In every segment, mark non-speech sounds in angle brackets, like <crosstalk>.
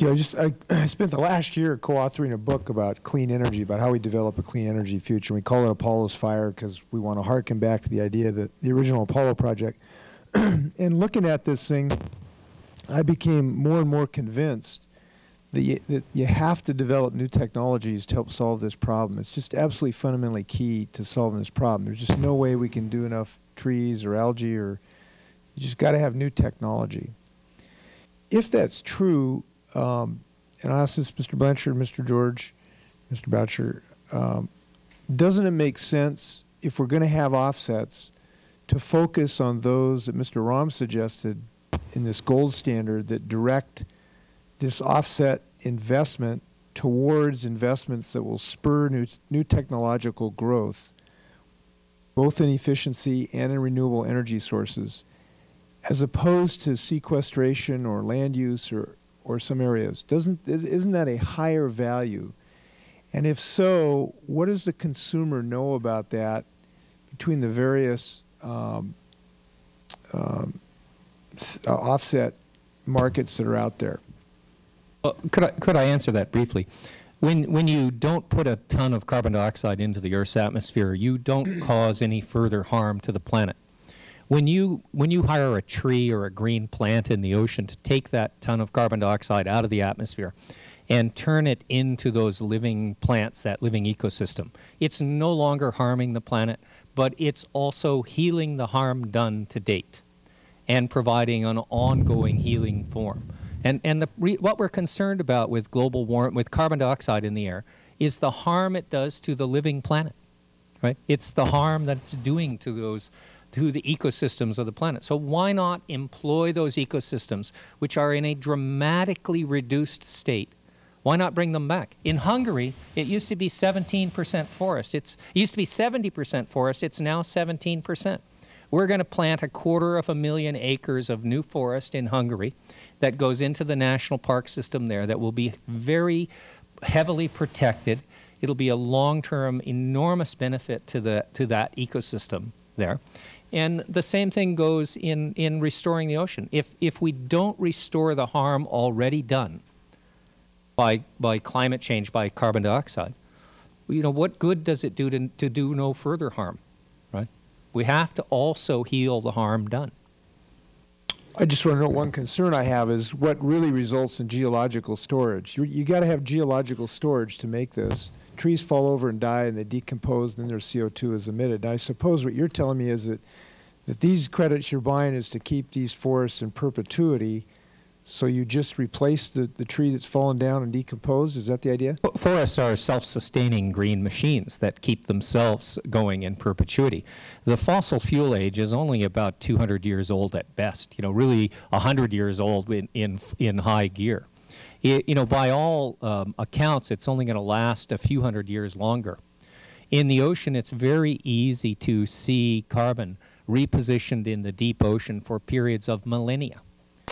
You know, just I, <clears throat> I spent the last year co-authoring a book about clean energy, about how we develop a clean energy future. We call it Apollo's Fire because we want to harken back to the idea that the original Apollo project. <clears throat> and looking at this thing, I became more and more convinced that you, that you have to develop new technologies to help solve this problem. It's just absolutely fundamentally key to solving this problem. There's just no way we can do enough trees or algae or you just got to have new technology. If that's true, um, and I ask this Mr. Blanchard, Mr. George, Mr. Boucher, um, doesn't it make sense if we're going to have offsets to focus on those that Mr. Romm suggested in this gold standard that direct this offset investment towards investments that will spur new, new technological growth, both in efficiency and in renewable energy sources, as opposed to sequestration or land use or, or some areas. Doesn't, isn't that a higher value? And if so, what does the consumer know about that between the various um, um, uh, offset markets that are out there? Well, could I, could I answer that briefly? When, when you don't put a ton of carbon dioxide into the Earth's atmosphere, you don't cause any further harm to the planet. When you, when you hire a tree or a green plant in the ocean to take that ton of carbon dioxide out of the atmosphere and turn it into those living plants, that living ecosystem, it's no longer harming the planet, but it's also healing the harm done to date and providing an ongoing healing form. And, and the, what we're concerned about with global warming, with carbon dioxide in the air, is the harm it does to the living planet. Right? It's the harm that it's doing to those to the ecosystems of the planet. So why not employ those ecosystems which are in a dramatically reduced state? Why not bring them back? In Hungary, it used to be 17 percent forest. It's, it used to be 70 percent forest. It's now 17 percent. We're going to plant a quarter of a million acres of new forest in Hungary that goes into the national park system there that will be very heavily protected. It will be a long-term enormous benefit to, the, to that ecosystem there. And the same thing goes in, in restoring the ocean. If, if we don't restore the harm already done by, by climate change, by carbon dioxide, you know, what good does it do to, to do no further harm, right? We have to also heal the harm done. I just want to know one concern I have is what really results in geological storage. You, you got to have geological storage to make this trees fall over and die and they decompose and then their CO2 is emitted. And I suppose what you are telling me is that, that these credits you are buying is to keep these forests in perpetuity so you just replace the, the tree that's fallen down and decomposed? Is that the idea? Forests are self-sustaining green machines that keep themselves going in perpetuity. The fossil fuel age is only about 200 years old at best, you know, really 100 years old in, in, in high gear it, you know, by all um, accounts, it's only going to last a few hundred years longer. In the ocean, it's very easy to see carbon repositioned in the deep ocean for periods of millennia.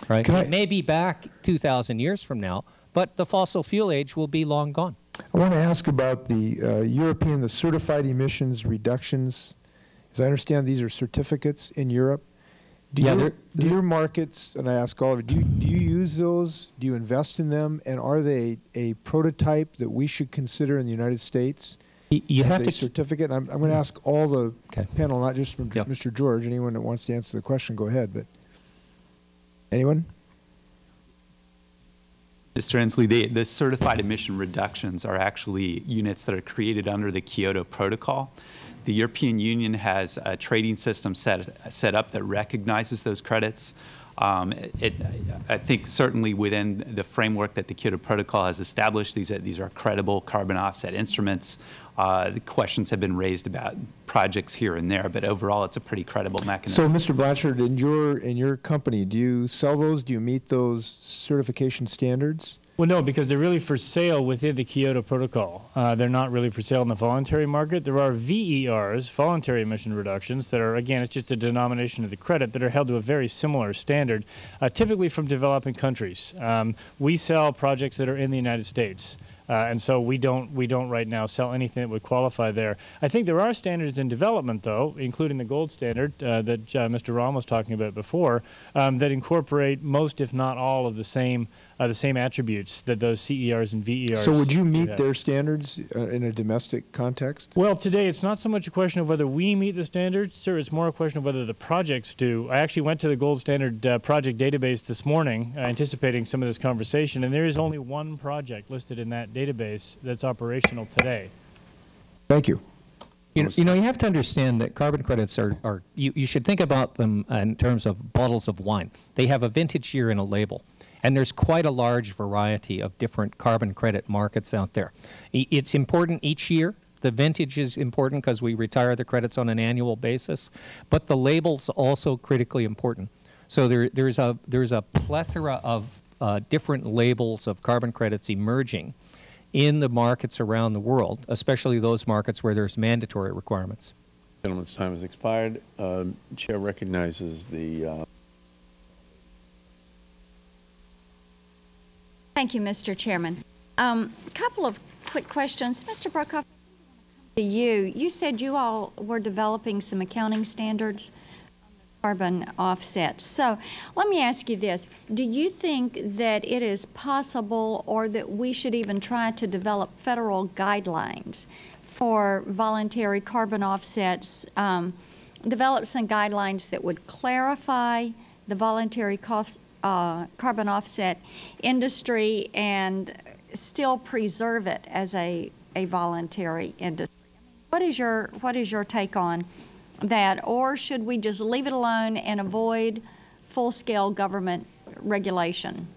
Right? it may be back 2,000 years from now, but the fossil fuel age will be long gone. I want to ask about the uh, European, the certified emissions reductions. As I understand, these are certificates in Europe. Do, yeah, your, do your markets, and I ask all of you, do you, do you use those? Do you invest in them? And are they a prototype that we should consider in the United States? You have a to certificate. I'm, I'm going to ask all the okay. panel, not just from yep. Mr. George. Anyone that wants to answer the question, go ahead. But anyone? Mr. Inslee, the, the certified emission reductions are actually units that are created under the Kyoto Protocol. The European Union has a trading system set, set up that recognizes those credits. Um, it, I think certainly within the framework that the Kyoto Protocol has established, these are, these are credible carbon offset instruments. Uh, the questions have been raised about projects here and there, but overall it's a pretty credible mechanism. So, Mr. Blanchard, in your, in your company, do you sell those? Do you meet those certification standards? Well, no, because they're really for sale within the Kyoto Protocol. Uh, they're not really for sale in the voluntary market. There are VERs, voluntary emission reductions, that are, again, it's just a denomination of the credit that are held to a very similar standard, uh, typically from developing countries. Um, we sell projects that are in the United States. Uh, and so we don't we don't right now sell anything that would qualify there. I think there are standards in development, though, including the gold standard uh, that uh, Mr. Romm was talking about before, um, that incorporate most, if not all, of the same uh, the same attributes that those CERs and VERs. So would you meet have. their standards uh, in a domestic context? Well, today it's not so much a question of whether we meet the standards, sir. It's more a question of whether the projects do. I actually went to the gold standard uh, project database this morning, uh, anticipating some of this conversation, and there is only one project listed in that database that's operational today. Thank you. You know, you know, you have to understand that carbon credits are, are you, you should think about them in terms of bottles of wine. They have a vintage year and a label. And there's quite a large variety of different carbon credit markets out there. It's important each year. The vintage is important because we retire the credits on an annual basis, but the label's also critically important. So there, there's, a, there's a plethora of uh, different labels of carbon credits emerging in the markets around the world, especially those markets where there's mandatory requirements. Gentleman's time has expired. Um, Chair recognizes the, uh, Thank you, Mr. Chairman. Um, A couple of quick questions. Mr. Broekhoff, to you, you said you all were developing some accounting standards carbon offsets. So let me ask you this. Do you think that it is possible or that we should even try to develop federal guidelines for voluntary carbon offsets? um, Develop some guidelines that would clarify the voluntary cost, uh, carbon offset industry and still preserve it as a, a voluntary industry. What is your, what is your take on that? Or should we just leave it alone and avoid full-scale government regulation?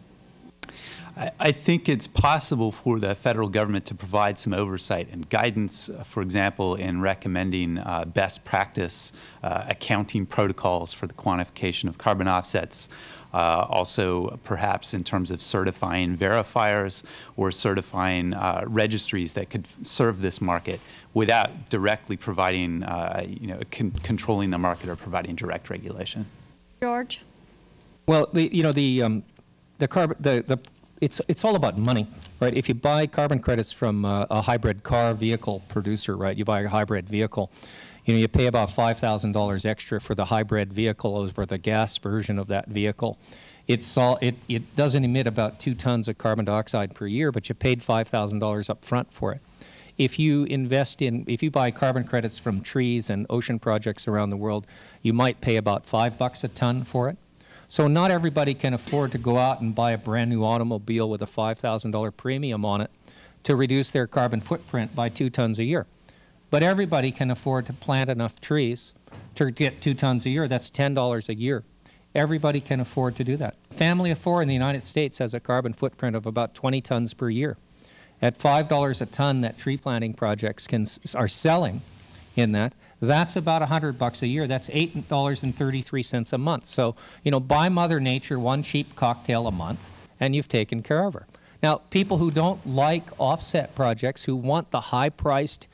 I, I think it's possible for the federal government to provide some oversight and guidance, uh, for example, in recommending uh, best practice uh, accounting protocols for the quantification of carbon offsets. Uh, also, perhaps in terms of certifying verifiers or certifying uh, registries that could serve this market without directly providing, uh, you know, con controlling the market or providing direct regulation. George? Well, the, you know, the, um, the carbon, the, the, it's, it's all about money, right? If you buy carbon credits from uh, a hybrid car vehicle producer, right, you buy a hybrid vehicle, you know, you pay about $5,000 extra for the hybrid vehicle over the gas version of that vehicle. It's all, it, it doesn't emit about two tons of carbon dioxide per year, but you paid $5,000 up front for it. If you invest in, if you buy carbon credits from trees and ocean projects around the world, you might pay about five bucks a ton for it. So not everybody can afford to go out and buy a brand new automobile with a $5,000 premium on it to reduce their carbon footprint by two tons a year. But everybody can afford to plant enough trees to get two tons a year. That's $10 a year. Everybody can afford to do that. A family of four in the United States has a carbon footprint of about 20 tons per year. At $5 a ton that tree planting projects can, are selling in that, that's about 100 bucks a year. That's $8.33 a month. So, you know, buy Mother Nature one cheap cocktail a month, and you've taken care of her. Now, people who don't like offset projects, who want the high-priced,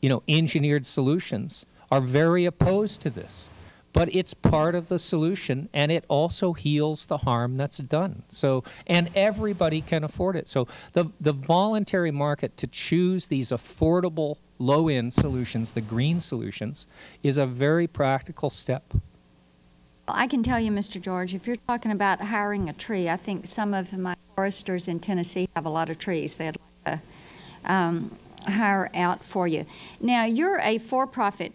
you know, engineered solutions, are very opposed to this. But it's part of the solution, and it also heals the harm that's done. So, and everybody can afford it. So, the the voluntary market to choose these affordable, low-end solutions, the green solutions, is a very practical step. Well, I can tell you, Mr. George, if you're talking about hiring a tree, I think some of my foresters in Tennessee have a lot of trees they'd like to um, hire out for you. Now, you're a for-profit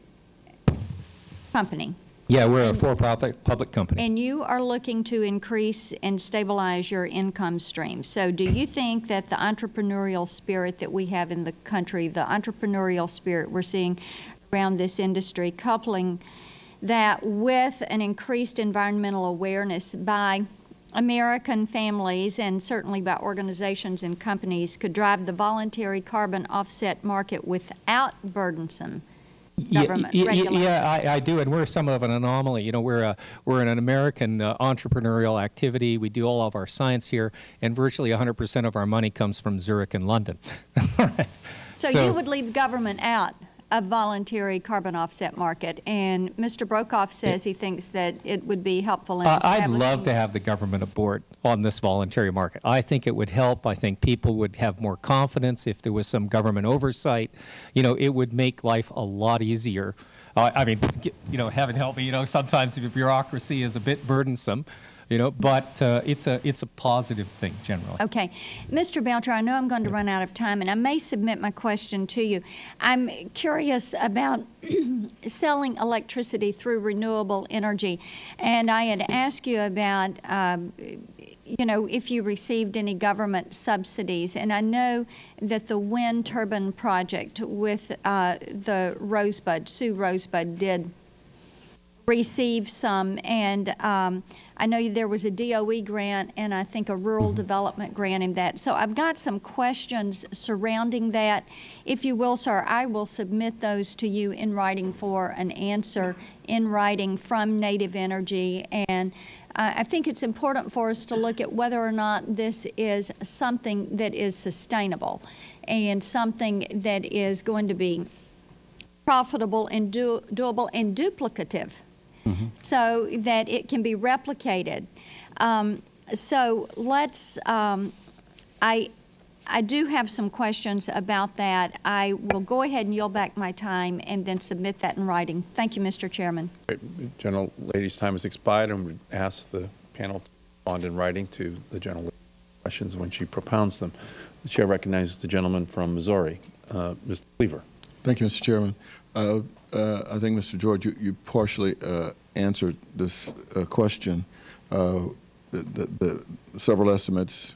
company, Yeah, we're a for-profit public company. and you are looking to increase and stabilize your income stream. So do you think that the entrepreneurial spirit that we have in the country, the entrepreneurial spirit we're seeing around this industry, coupling that with an increased environmental awareness by American families and certainly by organizations and companies could drive the voluntary carbon offset market without burdensome government ye- ye- regulation? Yeah, I, I do, and we're some of an anomaly. You know, we're a, we're an American uh, entrepreneurial activity. We do all of our science here, and virtually 100% of our money comes from Zurich and London. <laughs> So you would leave government out of voluntary carbon offset market, and Mr. Broekhoff says he thinks that it would be helpful in Uh, I'd love to have the government aboard on this voluntary market. I think it would help. I think people would have more confidence if there was some government oversight. You know, it would make life a lot easier. Uh, I mean, you know, heaven help me, you know, sometimes the bureaucracy is a bit burdensome. You know, but uh, it's a it's a positive thing generally. Okay. Mr. Belcher, I know I'm going to run out of time, and I may submit my question to you. I'm curious about <clears throat> selling electricity through renewable energy, and I had asked you about, um, you know, if you received any government subsidies, and I know that the wind turbine project with uh, the Rosebud, Sioux Rosebud, did receive some, and um, I know there was a DOE grant and I think a rural development grant in that. So I've got some questions surrounding that. If you will, sir, I will submit those to you in writing for an answer in writing from NativeEnergy. And uh, I think it's important for us to look at whether or not this is something that is sustainable and something that is going to be profitable and do, doable and duplicative so that it can be replicated. Um, so let's, um, I, I do have some questions about that. I will go ahead and yield back my time and then submit that in writing. Thank you, Mr. Chairman. Great. General Lady's time has expired, and we ask the panel to respond in writing to the General Lady's questions when she propounds them. The chair recognizes the gentleman from Missouri, uh, Mr. Cleaver. Thank you, Mr. Chairman. Uh, uh, I think, Mr. George, you, you partially uh, answered this uh, question. Uh, the, the, the several estimates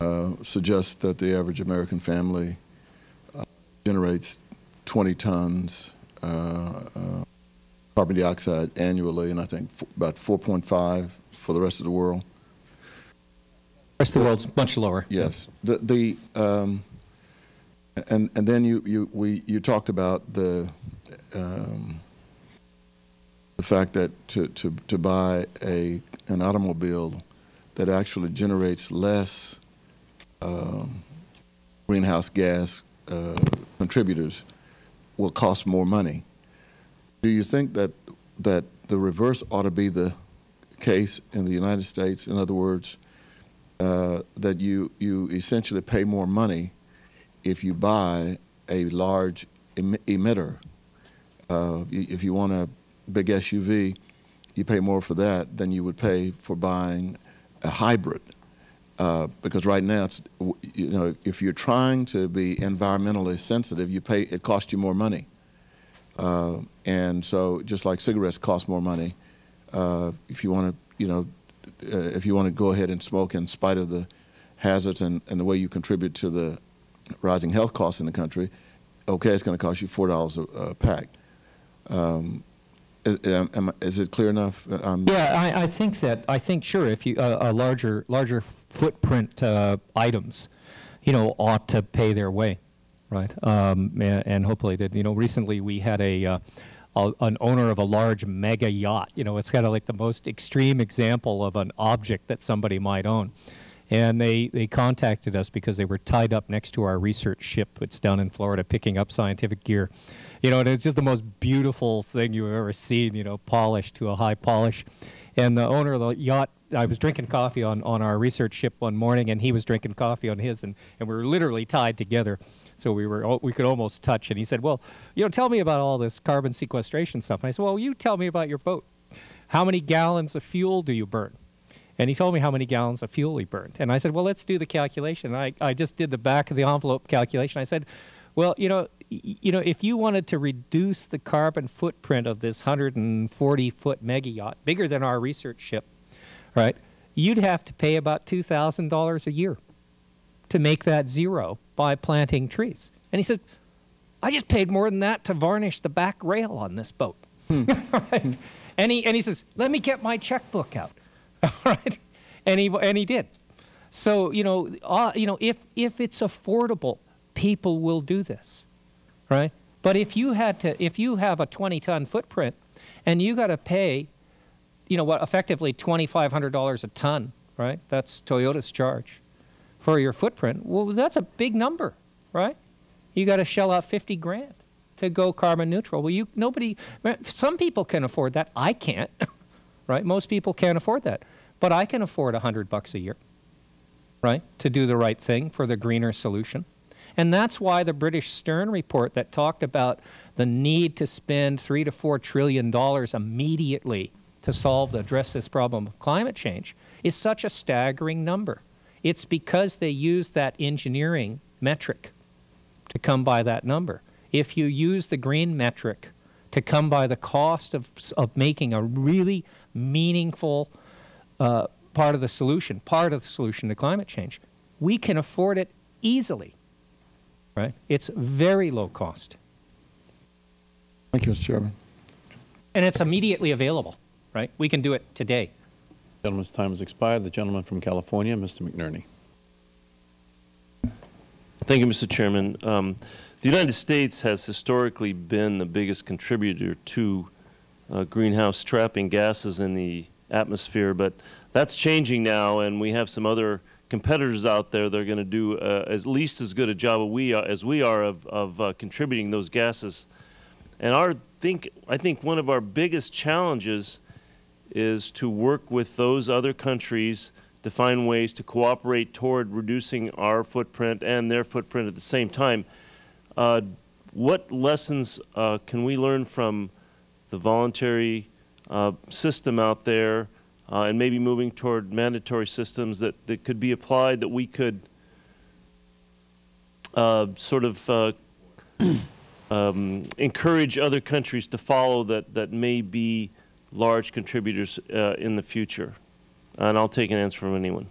uh, suggest that the average American family uh, generates 20 tons uh, uh, carbon dioxide annually, and I think f- about 4.5 for the rest of the world. The rest of the world's much lower. Yes. The, the um, and and then you you we you talked about the um, the fact that to, to, to buy a an automobile that actually generates less um, greenhouse gas uh, contributors will cost more money. Do you think that that the reverse ought to be the case in the United States? In other words, uh, that you you essentially pay more money if you buy a large em- emitter. Uh, if you want a big SUV, you pay more for that than you would pay for buying a hybrid. Uh, because right now, it's, you know, if you're trying to be environmentally sensitive, you pay it costs you more money. Uh, and so, just like cigarettes cost more money, uh, if you want to, you know, uh, if you want to go ahead and smoke in spite of the hazards and, and the way you contribute to the rising health costs in the country, okay, it's going to cost you four dollars a, a pack. Um, is, it clear enough? Um, Yeah, I, I think that I think sure if you uh, a larger larger footprint uh, items, you know, ought to pay their way, right? Um, and, and hopefully that you know recently we had a. Uh, a, an owner of a large mega yacht. You know, it's kind of like the most extreme example of an object that somebody might own. And they, they contacted us because they were tied up next to our research ship. It's down in Florida picking up scientific gear. You know, and it's just the most beautiful thing you've ever seen, you know, polished to a high polish. And the owner of the yacht, I was drinking coffee on, on our research ship one morning, and he was drinking coffee on his, and, and we were literally tied together. So we were we could almost touch. And he said, "Well, you know, tell me about all this carbon sequestration stuff." And I said, "Well, you tell me about your boat. How many gallons of fuel do you burn?" And he told me how many gallons of fuel he burned. And I said, "Well, let's do the calculation." And I I just did the back of the envelope calculation. I said, "Well, you know." You know, if you wanted to reduce the carbon footprint of this 140 foot mega yacht, bigger than our research ship, right? You'd have to pay about $2,000 a year to make that zero by planting trees. And he said, I just paid more than that to varnish the back rail on this boat. Hmm. <laughs> Right? And he and he says, "Let me get my checkbook out." <laughs> All right, and he and he did. So you know, uh, you know, if if it's affordable, people will do this, right? But if you had to, if you have a 20-ton footprint, and you got to pay, you know, what effectively $2,500 a ton, right? That's Toyota's charge for your footprint. Well, that's a big number, right? You got to shell out 50 grand to go carbon neutral. Well, you nobody some people can afford that. I can't. <laughs> right? Most people can't afford that. But I can afford 100 bucks a year. Right? To do the right thing for the greener solution. And that's why the British Stern report that talked about the need to spend 3 to 4 trillion dollars immediately to solve, address this problem of climate change is such a staggering number. It's because they use that engineering metric to come by that number. If you use the green metric to come by the cost of, of making a really meaningful uh, part of the solution, part of the solution to climate change, we can afford it easily, right? It's very low cost. Thank you, Mr. Chairman. And it's immediately available, right? We can do it today. The Gentleman's time has expired. The gentleman from California, Mr. McNerney. Thank you, Mr. Chairman. Um, the United States has historically been the biggest contributor to uh, greenhouse trapping gases in the atmosphere, but that's changing now, and we have some other competitors out there that are going to do uh, at least as good a job as we are, as we are of, of uh, contributing those gases. And our think, I think one of our biggest challenges is to work with those other countries to find ways to cooperate toward reducing our footprint and their footprint at the same time. Uh, what lessons uh, can we learn from the voluntary uh, system out there uh, and maybe moving toward mandatory systems that, that could be applied that we could uh, sort of uh, <clears throat> um, encourage other countries to follow that, that may be large contributors uh, in the future? And I'll take an answer from anyone.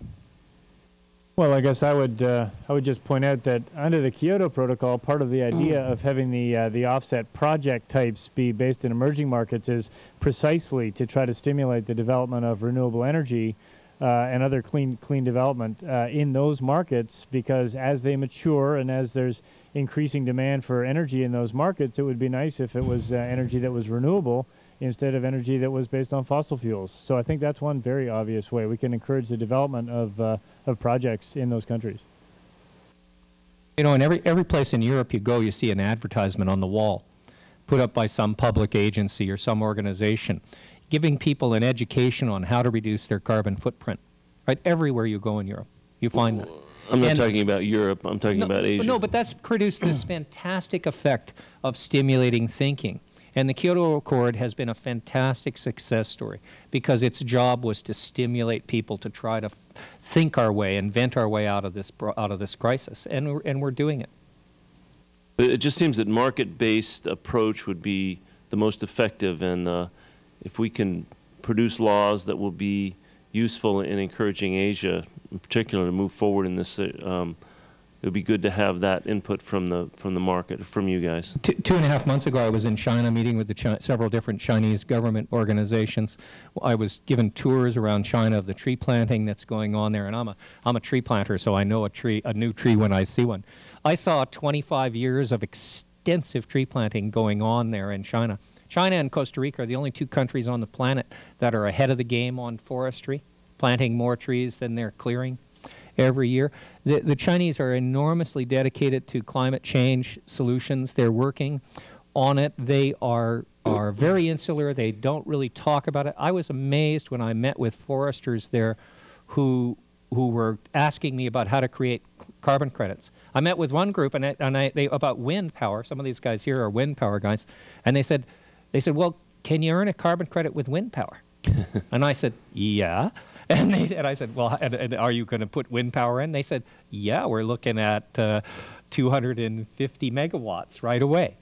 Well, I guess I would uh, I would just point out that under the Kyoto Protocol, part of the idea of having the uh, the offset project types be based in emerging markets is precisely to try to stimulate the development of renewable energy uh, and other clean clean development uh, in those markets. Because as they mature and as there's increasing demand for energy in those markets, it would be nice if it was uh, energy that was renewable instead of energy that was based on fossil fuels. So I think that's one very obvious way we can encourage the development of, uh, of projects in those countries. You know, in every, every place in Europe you go, you see an advertisement on the wall put up by some public agency or some organization giving people an education on how to reduce their carbon footprint. Right? Everywhere you go in Europe, you find that. I'm not And- talking about Europe. I'm talking no, about Asia. No, but that's produced this <clears throat> fantastic effect of stimulating thinking. And the Kyoto Accord has been a fantastic success story because its job was to stimulate people to try to think our way, invent our way out of this out of this crisis, and we're, and we're doing it. It just seems that market-based approach would be the most effective, and uh, if we can produce laws that will be useful in encouraging Asia, in particular, to move forward in this, um, it would be good to have that input from the from the market, from you guys. Two, two and a half months ago, I was in China meeting with the Chi- several different Chinese government organizations. I was given tours around China of the tree planting that's going on there, and I'm a I'm a tree planter, so I know a tree a new tree when I see one. I saw 25 years of extensive tree planting going on there in China. China and Costa Rica are the only two countries on the planet that are ahead of the game on forestry, planting more trees than they're clearing every year. The, the Chinese are enormously dedicated to climate change solutions. They're working on it. They are are very insular. They don't really talk about it. I was amazed when I met with foresters there who who were asking me about how to create carbon credits. I met with one group and I, and I they about wind power. Some of these guys here are wind power guys, and they said they said, "Well, can you earn a carbon credit with wind power?" <laughs> and I said, "Yeah." <laughs> And, they, and I said, "Well, and, and are you going to put wind power in?" They said, "Yeah, we're looking at uh, 250 megawatts right away."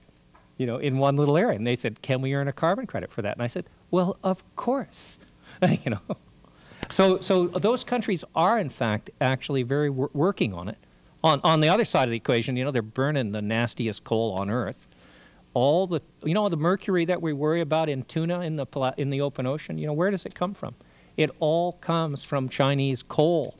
you know, in one little area. And they said, "Can we earn a carbon credit for that?" And I said, "Well, of course." <laughs> you know, so so those countries are in fact actually very wor- working on it. On on the other side of the equation, you know, they're burning the nastiest coal on earth. All the you know the mercury that we worry about in tuna in the in the open ocean. You know, where does it come from? It all comes from Chinese coal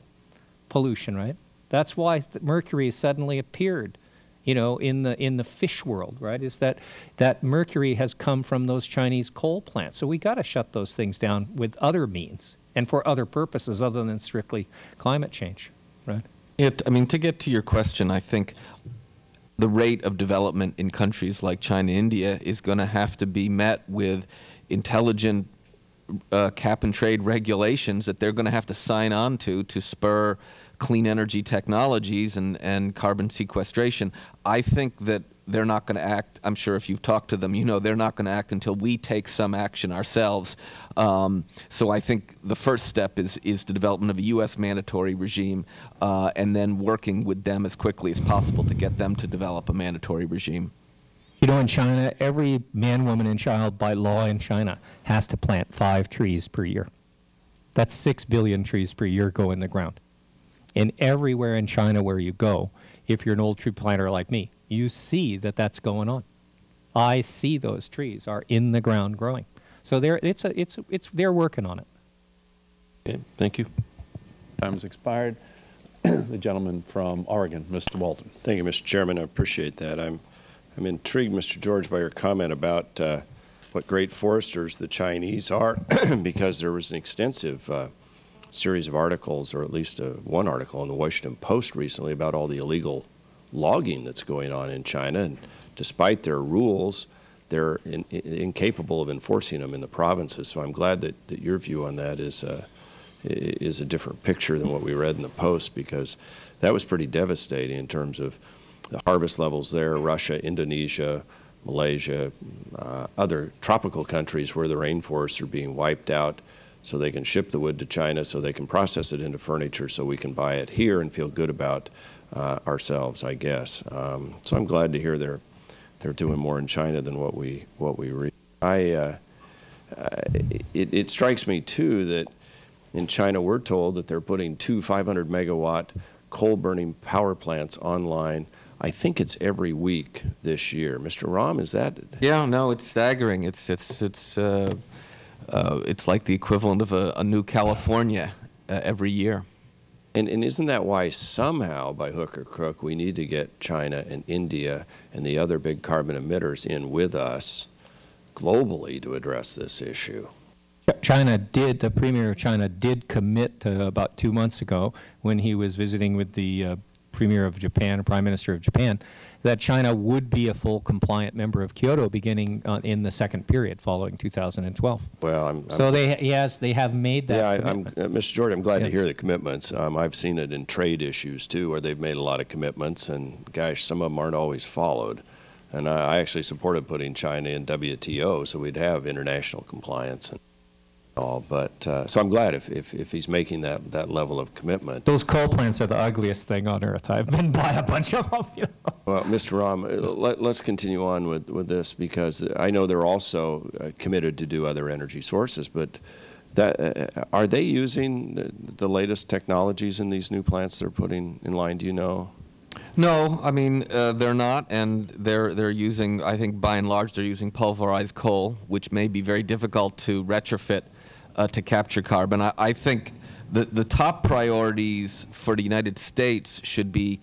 pollution, right? That's why mercury suddenly appeared, you know, in the in the fish world, right? Is that that mercury has come from those Chinese coal plants? So we got to shut those things down with other means and for other purposes other than strictly climate change, right? It, I mean, to get to your question, I think the rate of development in countries like China, India is going to have to be met with intelligent uh, cap and trade regulations that they're going to have to sign on to to spur clean energy technologies and, and carbon sequestration. I think that they're not going to act. I'm sure if you've talked to them, you know they're not going to act until we take some action ourselves. Um, so I think the first step is is the development of a U.S. mandatory regime, uh, and then working with them as quickly as possible to get them to develop a mandatory regime. You know, in China, every man, woman, and child by law in China has to plant five trees per year. That's six billion trees per year go in the ground. And everywhere in China where you go, if you're an old tree planter like me, you see that that's going on. I see those trees are in the ground growing. So they're, it's a, it's, it's, they're working on it. Okay, thank you. Time has expired. <clears throat> The gentleman from Oregon, Mr. Walden. Thank you, Mr. Chairman. I appreciate that. I'm, I'm intrigued, Mr. George, by your comment about uh, what great foresters the Chinese are, <clears throat> because there was an extensive uh, series of articles, or at least uh, one article in the Washington Post recently about all the illegal logging that's going on in China. And despite their rules, they're in, in, incapable of enforcing them in the provinces. So I'm glad that, that your view on that is uh, is a different picture than what we read in the Post because that was pretty devastating in terms of the harvest levels there. Russia, Indonesia, Malaysia, uh, other tropical countries where the rainforests are being wiped out so they can ship the wood to China so they can process it into furniture so we can buy it here and feel good about uh, ourselves, I guess. Um, so I'm glad to hear they're they're doing more in China than what we what we read. I uh, uh, it, it strikes me too that in China we're told that they're putting two 500 megawatt coal burning power plants online. I think it's every week this year. Mr. Romm, is that? Yeah, no, it's staggering. It's it's it's uh, uh, it's like the equivalent of a, a new California uh, every year. And, and isn't that why somehow, by hook or crook, we need to get China and India and the other big carbon emitters in with us globally to address this issue? China did, the Premier of China did commit to about two months ago when he was visiting with the uh, Premier of Japan, Prime Minister of Japan, that China would be a full compliant member of Kyoto beginning uh, in the second period following 2012. Well, I'm, so I'm, they yes they have made that. Yeah, I, am uh, Mr. Jordan, I'm glad yeah. to hear the commitments. Um, I've seen it in trade issues too, where they've made a lot of commitments, and gosh, some of them aren't always followed. And I, I actually supported putting China in WTO, so we'd have international compliance. And, all. But uh, so I'm glad if, if, if he's making that, that level of commitment. Those coal plants are the ugliest thing on earth. I've been by a bunch of them. You know? Well, Mr. Romm, uh, let, us continue on with, with this because I know they're also uh, committed to do other energy sources, but that, uh, are they using the, the, latest technologies in these new plants they're putting in line? Do you know? No, I mean uh, they're not, and they're they're using. I think by and large they're using pulverized coal, which may be very difficult to retrofit uh, to capture carbon. I, I think the, the top priorities for the United States should be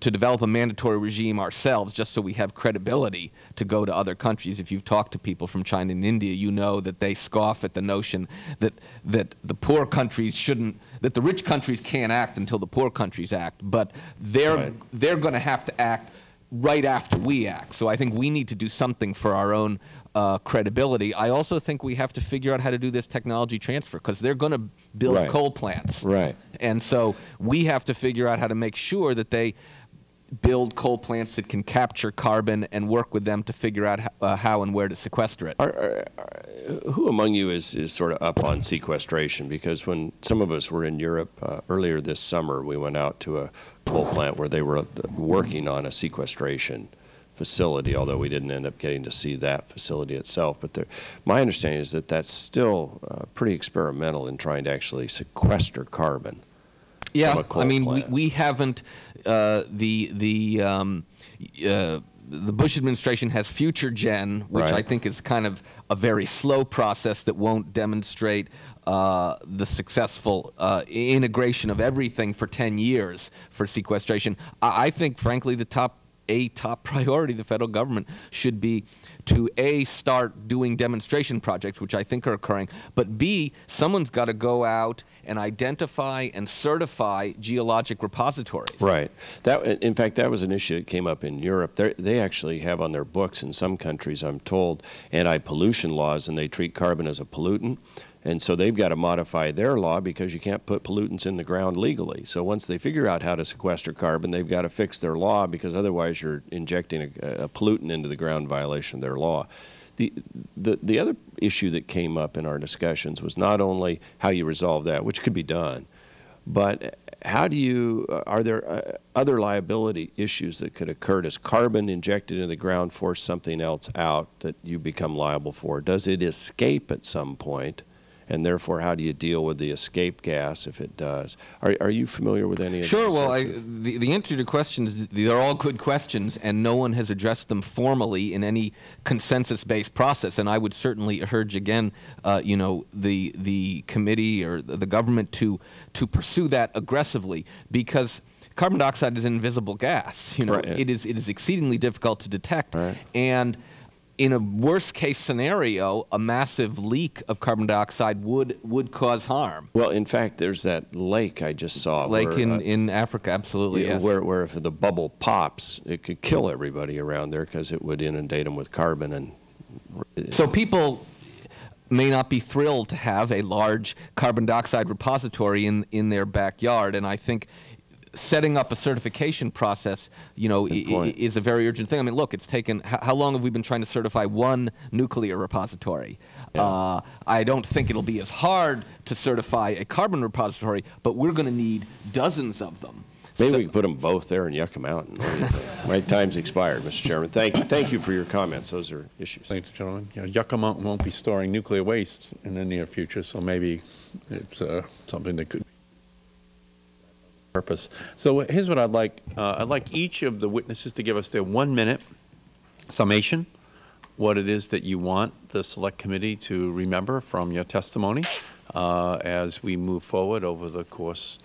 to develop a mandatory regime ourselves just so we have credibility to go to other countries. If you've talked to people from China and India, you know that they scoff at the notion that, that the poor countries shouldn't, that the rich countries can't act until the poor countries act, but they're, right. they're going to have to act right after we act. So I think we need to do something for our own uh, credibility. I also think we have to figure out how to do this technology transfer because they're going to build right. coal plants. Right. And so we have to figure out how to make sure that they build coal plants that can capture carbon and work with them to figure out how, uh, how and where to sequester it. Are, are, are, who among you is, is sort of up on sequestration? Because when some of us were in Europe uh, earlier this summer, we went out to a coal plant where they were working on a sequestration facility, although we didn't end up getting to see that facility itself. But there, my understanding is that that's still uh, pretty experimental in trying to actually sequester carbon. Yeah, I mean, we, we haven't, uh, the, the, um, uh, the Bush administration has FutureGen, which right. I think is kind of a very slow process that won't demonstrate uh, the successful uh, integration of everything for 10 years for sequestration. I, I think, frankly, the top a top <laughs> priority the federal government should be to a start doing demonstration projects which i think are occurring but b someone's got to go out and identify and certify geologic repositories. Right. That in fact that was an issue that came up in europe. They're, they actually have on their books in some countries i'm told anti-pollution laws and they treat carbon as a pollutant And so they've got to modify their law because you can't put pollutants in the ground legally. So once they figure out how to sequester carbon, they've got to fix their law because otherwise you're injecting a, a pollutant into the ground in violation of their law. The, the, the other issue that came up in our discussions was not only how you resolve that, which could be done, but how do you, uh, are there uh, other liability issues that could occur? Does carbon injected into the ground force something else out that you become liable for? Does it escape at some point? And therefore, how do you deal with the escape gas if it does? Are, are you familiar with any of Sure. Well, I, the, the answer to questions, they're all good questions, and no one has addressed them formally in any consensus-based process. And I would certainly urge again, uh, you know, the the committee or the, government to to pursue that aggressively because. Carbon dioxide is an invisible gas. You know, Right. it is it is exceedingly difficult to detect, Right. and in a worst case scenario, a massive leak of carbon dioxide would would cause harm. Well, in fact, there's that lake I just saw. Lake where, in, uh, in Africa, absolutely. Yeah, yes. where, where if the bubble pops, it could kill everybody around there because it would inundate them with carbon and. So people may not be thrilled to have a large carbon dioxide repository in, in their backyard, and I think setting up a certification process, you know, i- i- point. is a very urgent thing. I mean, look, it's taken how, how long have we been trying to certify one nuclear repository? Uh, I don't think it'll be as hard to certify a carbon repository, but we're going to need dozens of them. Maybe So- we can put them both there in Yucca Mountain. What <laughs> do? My time's expired, Mr. Chairman. Thank you, thank you for your comments. Those are issues. Ladies and gentlemen, you know, Yucca Mountain won't be storing nuclear waste in the near future, so maybe it's uh, something that could purpose. So here's what I'd like. Uh, I'd like each of the witnesses to give us their one-minute summation, what it is that you want the Select Committee to remember from your testimony uh, as we move forward over the course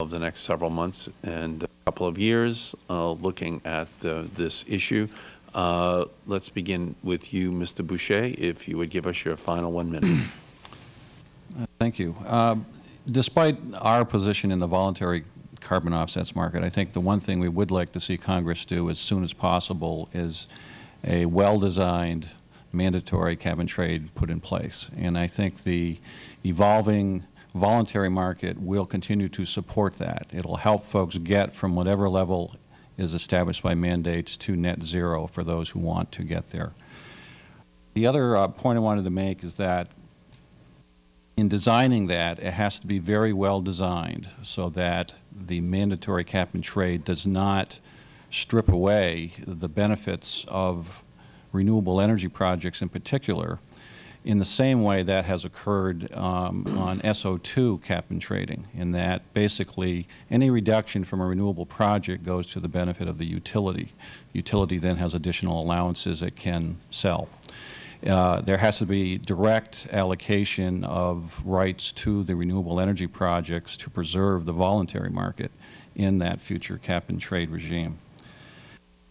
of the next several months and a couple of years, uh, looking at uh, this issue. Uh, Let's begin with you, Mr. Boucher, if you would give us your final one minute. <clears throat> Thank you. Uh, Despite our position in the voluntary carbon offsets market, I think the one thing we would like to see Congress do as soon as possible is a well-designed mandatory and trade put in place. And I think the evolving voluntary market will continue to support that. It'll help folks get from whatever level is established by mandates to net zero for those who want to get there. The other uh, point I wanted to make is that in designing that, it has to be very well designed so that the mandatory cap and trade does not strip away the benefits of renewable energy projects in particular in the same way that has occurred um, on SO2 cap and trading, in that basically any reduction from a renewable project goes to the benefit of the utility. Utility then has additional allowances it can sell. Uh, there has to be direct allocation of rights to the renewable energy projects to preserve the voluntary market in that future cap and trade regime.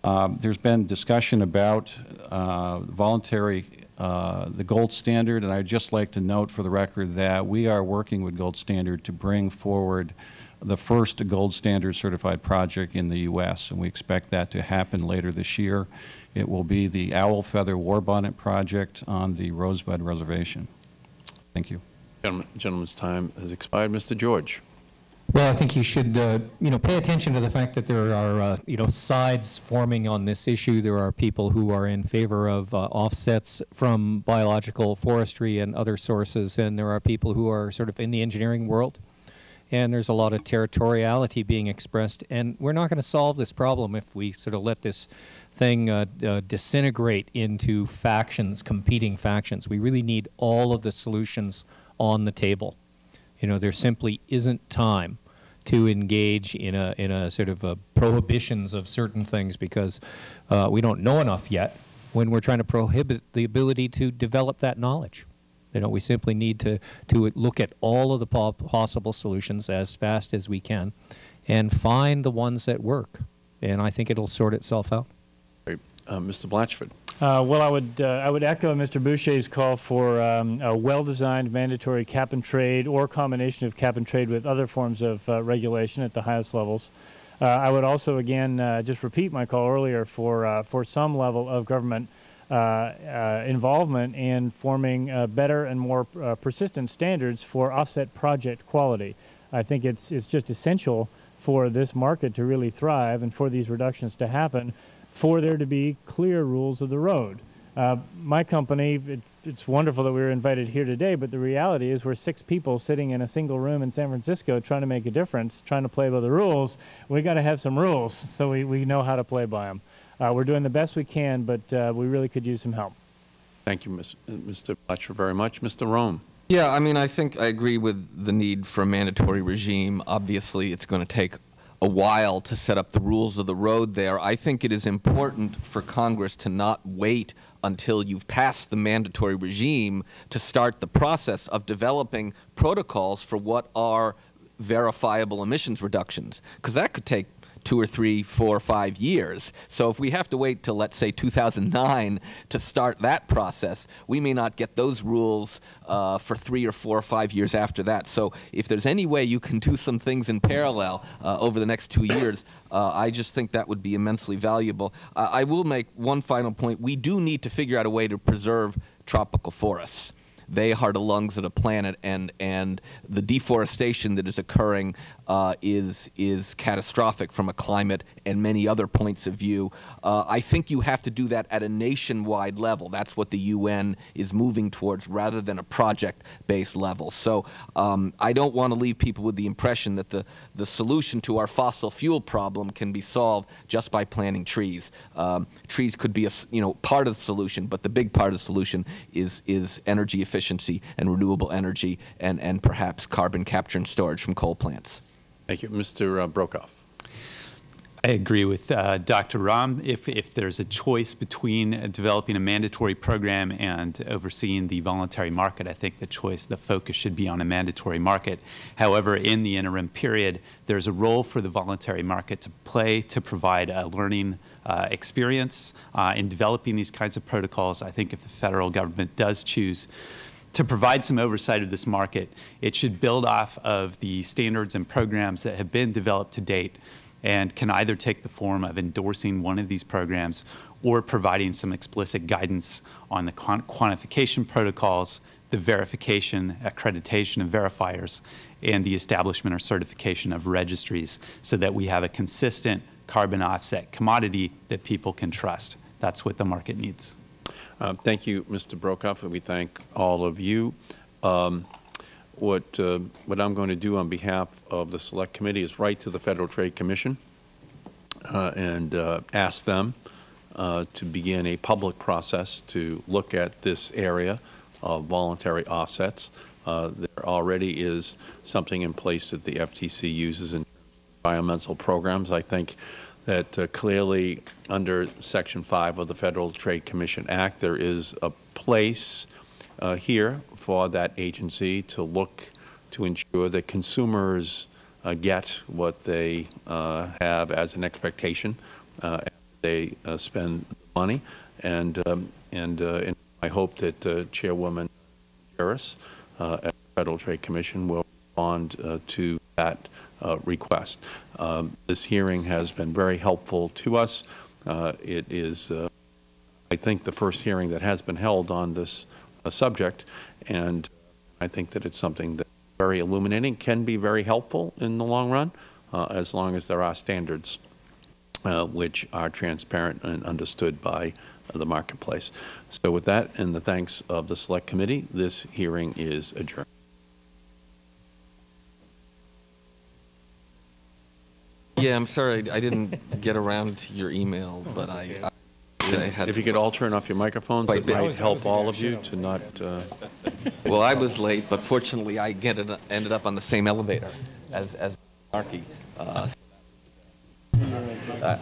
Um, there's been discussion about uh, voluntary, uh, the gold standard, and I'd just like to note for the record that we are working with Gold Standard to bring forward the first gold standard certified project in the U.S., and we expect that to happen later this year. It will be the Owl Feather War Bonnet project on the Rosebud Reservation. Thank you. Gentlemen- Gentleman's time has expired. Mr. George. Well, I think you should, uh, you know, pay attention to the fact that there are, uh, you know, sides forming on this issue. There are people who are in favor of uh, offsets from biological forestry and other sources, and there are people who are sort of in the engineering world. And there's a lot of territoriality being expressed, and we're not going to solve this problem if we sort of let this thing uh, uh, disintegrate into factions, competing factions. We really need all of the solutions on the table. You know, there simply isn't time to engage in a in a sort of a prohibitions of certain things because uh, we don't know enough yet. When we're trying to prohibit the ability to develop that knowledge, you know, we simply need to to look at all of the po- possible solutions as fast as we can, and find the ones that work. And I think it'll sort itself out. Uh, Mr. Blachford. Uh, well, I would uh, I would echo Mr. Boucher's call for um, a well-designed mandatory cap and trade or combination of cap and trade with other forms of uh, regulation at the highest levels. Uh, I would also again uh, just repeat my call earlier for for some level of government involvement in forming better and more persistent standards for offset project quality. I think it's, it's just essential for this market to really thrive and for these reductions to happen for there to be clear rules of the road. Uh, my company, it, it's wonderful that we were invited here today, but the reality is we're six people sitting in a single room in San Francisco trying to make a difference, trying to play by the rules. We got to have some rules so we, we know how to play by them. Uh, we're doing the best we can, but uh, we really could use some help. Thank you, Ms- uh, Mr. Blatcher, very much. Mr. Romm. Yeah, I mean, I think I agree with the need for a mandatory regime. Obviously, it's going to take a while to set up the rules of the road there. I think it is important for Congress to not wait until you've passed the mandatory regime to start the process of developing protocols for what are verifiable emissions reductions, because that could take two or three, four or five years. So if we have to wait till, let's say, 2009 to start that process, we may not get those rules uh, for three or four or five years after that. So if there's any way you can do some things in parallel uh, over the next two years, uh, I just think that would be immensely valuable. I will make one final point. We do need to figure out a way to preserve tropical forests. They are the lungs of the planet, and and the deforestation that is occurring uh, is is catastrophic from a climate and many other points of view. Uh, I think you have to do that at a nationwide level. That's what the UN is moving towards, rather than a project-based level. So um, I don't want to leave people with the impression that the the solution to our fossil fuel problem can be solved just by planting trees. Um, trees could be a you know part of the solution, but the big part of the solution is is energy efficiency and renewable energy and and perhaps carbon capture and storage from coal plants. Thank you. Mr. uh, Broekhoff. I agree with uh, Dr. Romm. If, if there's a choice between developing a mandatory program and overseeing the voluntary market, I think the choice, the focus should be on a mandatory market. However, in the interim period, there's a role for the voluntary market to play to provide a learning uh, experience uh, in developing these kinds of protocols. I think if the federal government does choose to provide some oversight of this market, it should build off of the standards and programs that have been developed to date and can either take the form of endorsing one of these programs or providing some explicit guidance on the quantification protocols, the verification, accreditation of verifiers, and the establishment or certification of registries so that we have a consistent carbon offset commodity that people can trust. That's what the market needs. Uh, Thank you, Mr. Broekhoff, and we thank all of you. Um, What, uh, what I'm going to do on behalf of the Select Committee is write to the Federal Trade Commission uh, and uh, ask them uh, to begin a public process to look at this area of voluntary offsets. Uh, There already is something in place that the FTC uses in environmental programs. I think that uh, clearly, under Section 5 of the Federal Trade Commission Act, there is a place uh, here for that agency to look to ensure that consumers uh, get what they uh, have as an expectation uh, as they uh, spend money. And, um, and, and I hope that Chairwoman Harris at the Federal Trade Commission will respond uh, to that uh, request. Um, This hearing has been very helpful to us. Uh, It is, uh, I think, the first hearing that has been held on this uh, subject, and I think that it's something that's very illuminating, can be very helpful in the long run, as long as there are standards which are transparent and understood by the marketplace. So with that, and the thanks of the Select Committee, this hearing is adjourned. Yeah, I'm sorry I didn't get around to your email, but I, I, I had If to you could all turn off your microphones, Quite it big. might help all of you to not, uh, <laughs> Well, I was late, but fortunately, I get it, ended up on the same elevator as as Markey. Uh, uh,